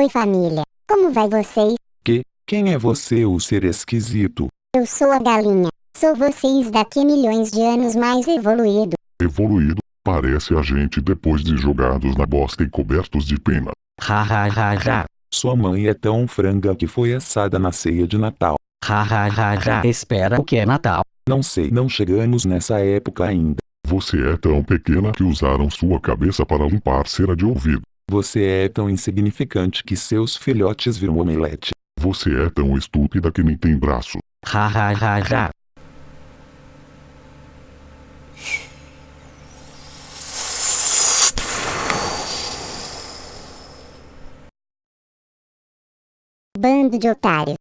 Oi família, como vai vocês? Que? Quem é você, o ser esquisito? Eu sou a galinha. Sou vocês daqui milhões de anos mais evoluído. Evoluído, parece a gente depois de jogados na bosta e cobertos de pena. Ha ha ha ha. Sua mãe é tão franga que foi assada na ceia de Natal. Ha ha ha ha. Espera o que é Natal? Não sei, não chegamos nessa época ainda. Você é tão pequena que usaram sua cabeça para limpar cera de ouvido. Você é tão insignificante que seus filhotes viram omelete. Você é tão estúpida que nem tem braço. Ha ha ha ha. Bando de otário.